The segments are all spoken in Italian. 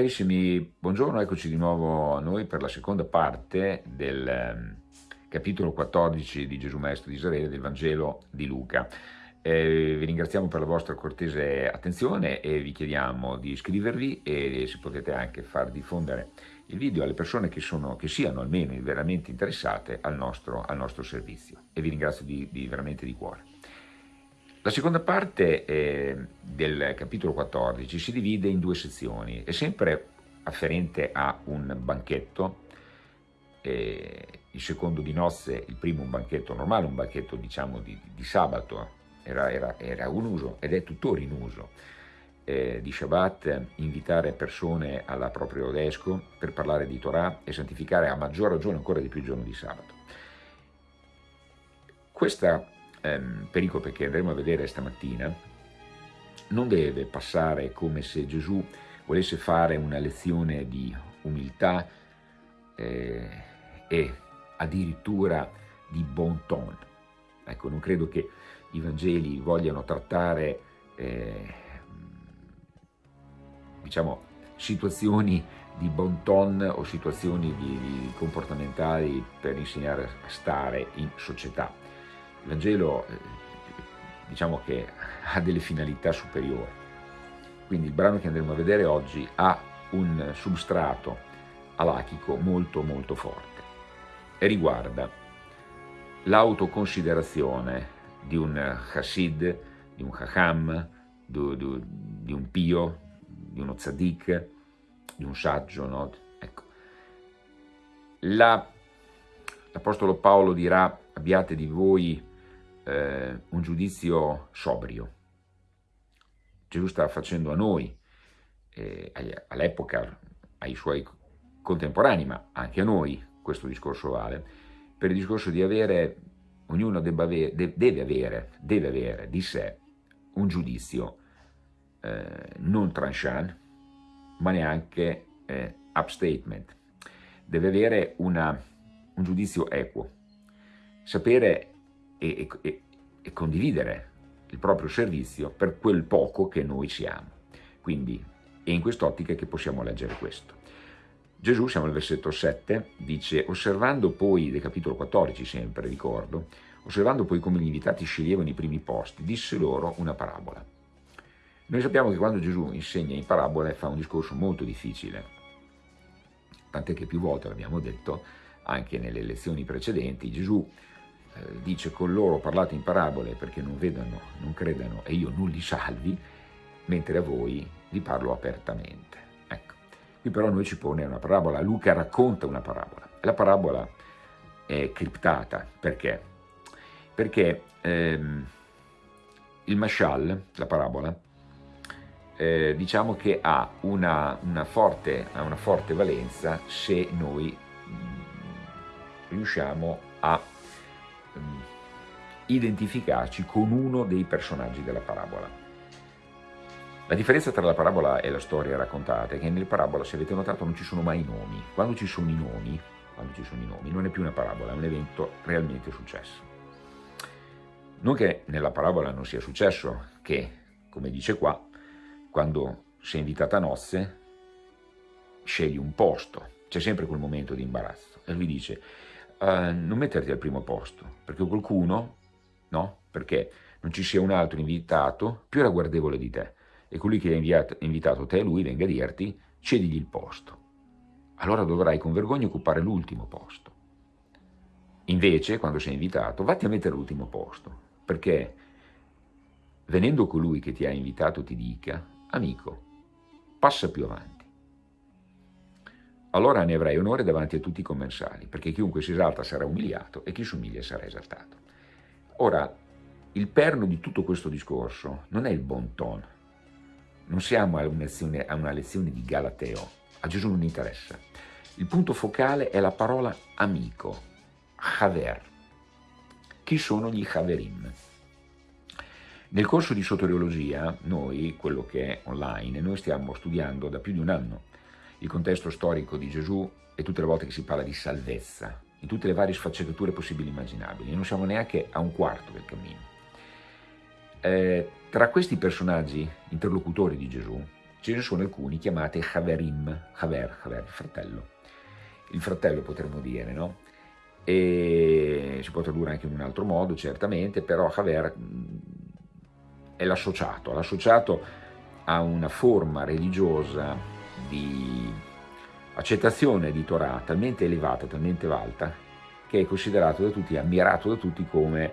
Carissimi, buongiorno, eccoci di nuovo a noi per la seconda parte del ehm, capitolo 14 di Gesù Maestro di Israele del Vangelo di Luca. Eh, vi ringraziamo per la vostra cortese attenzione e vi chiediamo di iscrivervi e se potete anche far diffondere il video alle persone che, sono, che siano almeno veramente interessate al nostro, al nostro servizio e vi ringrazio di, di, veramente di cuore. La seconda parte eh, del capitolo 14 si divide in due sezioni, è sempre afferente a un banchetto, eh, il secondo di nozze, il primo un banchetto normale, un banchetto diciamo di, di sabato, era, era, era, un uso ed è tuttora in uso, eh, di Shabbat, invitare persone alla proprio desco per parlare di Torah e santificare a maggior ragione ancora di più il giorno di sabato. Questa ehm, pericope che andremo a vedere stamattina non deve passare come se Gesù volesse fare una lezione di umiltà eh, e addirittura di bon ton. Ecco, non credo che i Vangeli vogliano trattare eh, diciamo, situazioni di bon ton o situazioni di, di comportamentali per insegnare a stare in società. Il eh, diciamo che ha delle finalità superiori, quindi il brano che andremo a vedere oggi ha un substrato alachico molto molto forte e riguarda l'autoconsiderazione di un Hasid, di un Chacham, di, di, di, un Pio, di uno Tzadik, di un saggio. No? Ecco. L'Apostolo Paolo dirà abbiate di voi eh, un giudizio sobrio. Gesù sta facendo a noi, eh, all'epoca, ai suoi contemporanei, ma anche a noi, questo discorso vale, per il discorso di avere, ognuno avere, deve, avere, deve avere di sé un giudizio eh, non tranchant, ma neanche eh, upstatement. Deve avere una, un giudizio equo, sapere e, e, e condividere il proprio servizio per quel poco che noi siamo. Quindi è in quest'ottica che possiamo leggere questo. Gesù, siamo al versetto 7, dice, osservando poi, del capitolo 14 sempre, ricordo, osservando poi come gli invitati sceglievano i primi posti, disse loro una parabola. Noi sappiamo che quando Gesù insegna in parabole fa un discorso molto difficile, tant'è che più volte l'abbiamo detto, anche nelle lezioni precedenti, Gesù eh, dice con loro parlate in parabole perché non vedano, non credano e io non li salvi, mentre a voi vi parlo apertamente. Ecco. Qui però noi ci pone una parabola, Luca racconta una parabola. La parabola è criptata, perché? Perché ehm, il mashal, la parabola, eh, diciamo che ha una, una, forte, ha una forte valenza se noi mm, riusciamo a identificarci con uno dei personaggi della parabola. La differenza tra la parabola e la storia raccontata è che nella parabola, se avete notato, non ci sono mai nomi. Quando ci sono i nomi, quando ci sono i nomi, non è più una parabola, è un evento realmente successo. Non che nella parabola non sia successo, che, come dice qua, quando sei invitata a nozze, scegli un posto, c'è sempre quel momento di imbarazzo. E lui dice, uh, non metterti al primo posto, perché qualcuno, no? Perché non ci sia un altro invitato più ragguardevole di te e colui che ha invitato te, lui, venga a dirti, cedigli il posto. Allora dovrai con vergogna occupare l'ultimo posto. Invece, quando sei invitato, vatti a mettere l'ultimo posto, perché venendo colui che ti ha invitato ti dica, amico, passa più avanti allora ne avrai onore davanti a tutti i commensali, perché chiunque si esalta sarà umiliato e chi si umilia sarà esaltato. Ora, il perno di tutto questo discorso non è il bon ton, non siamo a una lezione, a una lezione di Galateo, a Gesù non interessa. Il punto focale è la parola amico, Haver. Chi sono gli Haverim? Nel corso di soteriologia, noi, quello che è online, noi stiamo studiando da più di un anno il contesto storico di Gesù e tutte le volte che si parla di salvezza, in tutte le varie sfaccettature possibili e immaginabili. Non siamo neanche a un quarto del cammino. Eh, tra questi personaggi interlocutori di Gesù, ce ne sono alcuni chiamati Haverim, Haver, Haver, il fratello. Il fratello potremmo dire, no? E si può tradurre anche in un altro modo, certamente, però Haver mm, è l'associato, l'associato a una forma religiosa di accettazione di Torah talmente elevata, talmente alta, che è considerato da tutti, ammirato da tutti come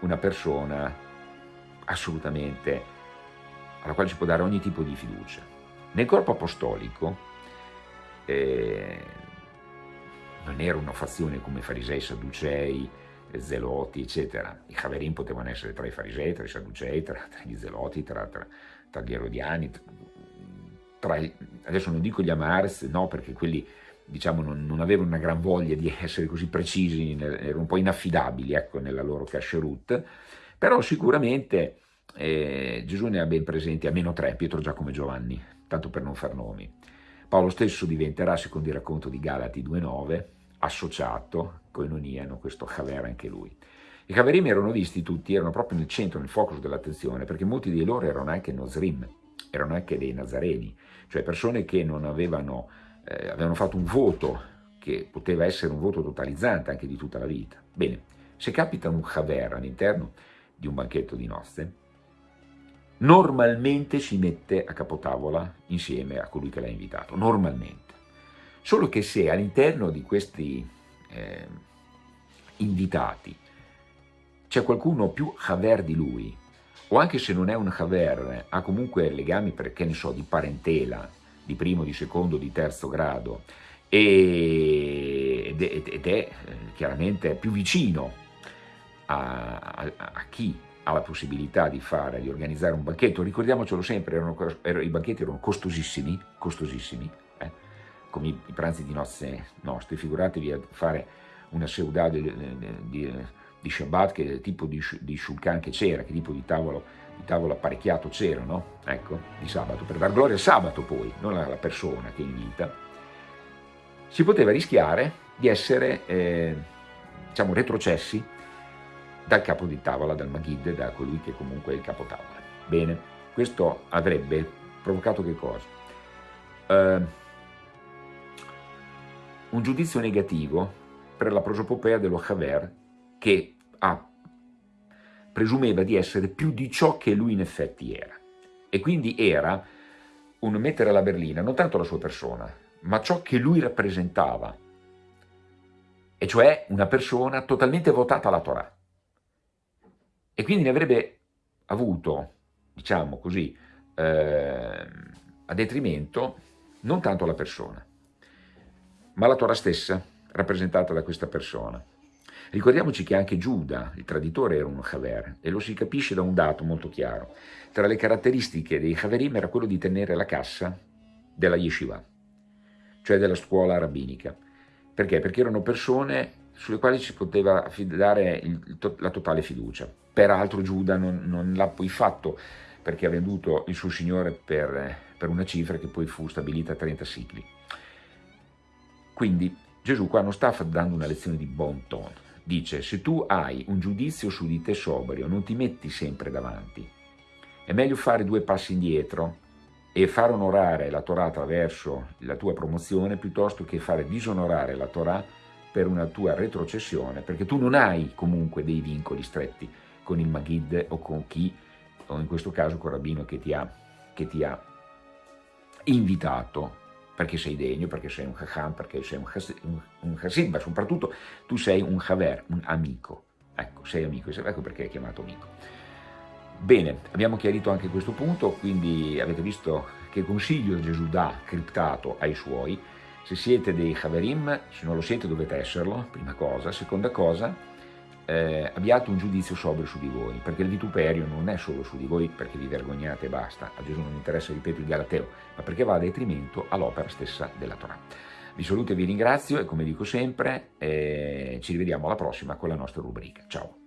una persona assolutamente alla quale si può dare ogni tipo di fiducia. Nel corpo apostolico eh, non era una fazione come farisei, sadducei, zeloti, eccetera. I Haverim potevano essere tra i farisei, tra i sadducei, tra, tra gli zeloti, tra, tra, tra gli erodiani, tra, adesso non dico gli Amars, no, perché quelli diciamo, non, non, avevano una gran voglia di essere così precisi, erano un po' inaffidabili ecco, nella loro kasherut, però sicuramente eh, Gesù ne ha ben presenti almeno tre, Pietro, Giacomo e Giovanni, tanto per non far nomi. Paolo stesso diventerà, secondo il racconto di Galati 2.9, associato, coinoniano, questo Haver anche lui. I Haverim erano visti tutti, erano proprio nel centro, nel focus dell'attenzione, perché molti di loro erano anche Nosrim, erano anche dei Nazareni, cioè persone che non avevano, eh, avevano fatto un voto che poteva essere un voto totalizzante anche di tutta la vita. Bene, se capita un Haver all'interno di un banchetto di nozze, normalmente si mette a capotavola insieme a colui che l'ha invitato, normalmente. Solo che se all'interno di questi eh, invitati c'è qualcuno più Haver di lui, o anche se non è un Haver, ha comunque legami, perché ne so, di parentela, di primo, di secondo, di terzo grado, ed è, ed è eh, chiaramente più vicino a, a, a chi ha la possibilità di fare, di organizzare un banchetto, ricordiamocelo sempre, erano, erano, i banchetti erano costosissimi, costosissimi, eh? come i, i, pranzi di nozze nostri, figuratevi a fare una seudà di, di, di Shabbat, che tipo di, di shulchan che c'era, che tipo di tavolo, di tavolo apparecchiato c'era, no? Ecco, di sabato, per dar gloria al sabato poi, non alla persona che invita, si poteva rischiare di essere, eh, diciamo, retrocessi dal capo di tavola, dal Maghid, da colui che comunque è il capo tavola. Bene, questo avrebbe provocato che cosa? Uh, un giudizio negativo per la prosopopea dello Haver che ha, presumeva di essere più di ciò che lui in effetti era. E quindi era un mettere alla berlina non tanto la sua persona, ma ciò che lui rappresentava, e cioè una persona totalmente votata alla Torah e quindi ne avrebbe avuto, diciamo così, eh, a detrimento non tanto la persona, ma la Torah stessa rappresentata da questa persona. Ricordiamoci che anche Giuda, il traditore, era un Haver, e lo si capisce da un dato molto chiaro. Tra le caratteristiche dei Haverim era quello di tenere la cassa della yeshiva, cioè della scuola rabbinica. Perché? Perché erano persone sulle quali ci poteva affidare il, la totale fiducia. Peraltro Giuda non, non l'ha poi fatto perché ha venduto il suo signore per, per una cifra che poi fu stabilita a 30 sicli. Quindi Gesù qua non sta dando una lezione di bon ton, dice se tu hai un giudizio su di te sobrio non ti metti sempre davanti, è meglio fare due passi indietro e far onorare la Torah attraverso la tua promozione piuttosto che fare disonorare la Torah per una tua retrocessione, perché tu non hai comunque dei vincoli stretti con il Maghid o con chi, o in questo caso con il rabbino che ti ha, che ti ha invitato, perché sei degno, perché sei un Chacham, perché sei un Hasid, un Hasid, ma soprattutto tu sei un Haver, un amico. Ecco, sei amico, ecco perché è chiamato amico. Bene, abbiamo chiarito anche questo punto, quindi avete visto che consiglio Gesù dà criptato ai suoi. Se siete dei Haverim, se non lo siete dovete esserlo, prima cosa. Seconda cosa, eh, abbiate un giudizio sobrio su di voi, perché il vituperio non è solo su di voi perché vi vergognate e basta, a Gesù non interessa, ripeto, il Galateo, ma perché va a detrimento all'opera stessa della Torah. Vi saluto e vi ringrazio e come dico sempre eh, ci rivediamo alla prossima con la nostra rubrica. Ciao!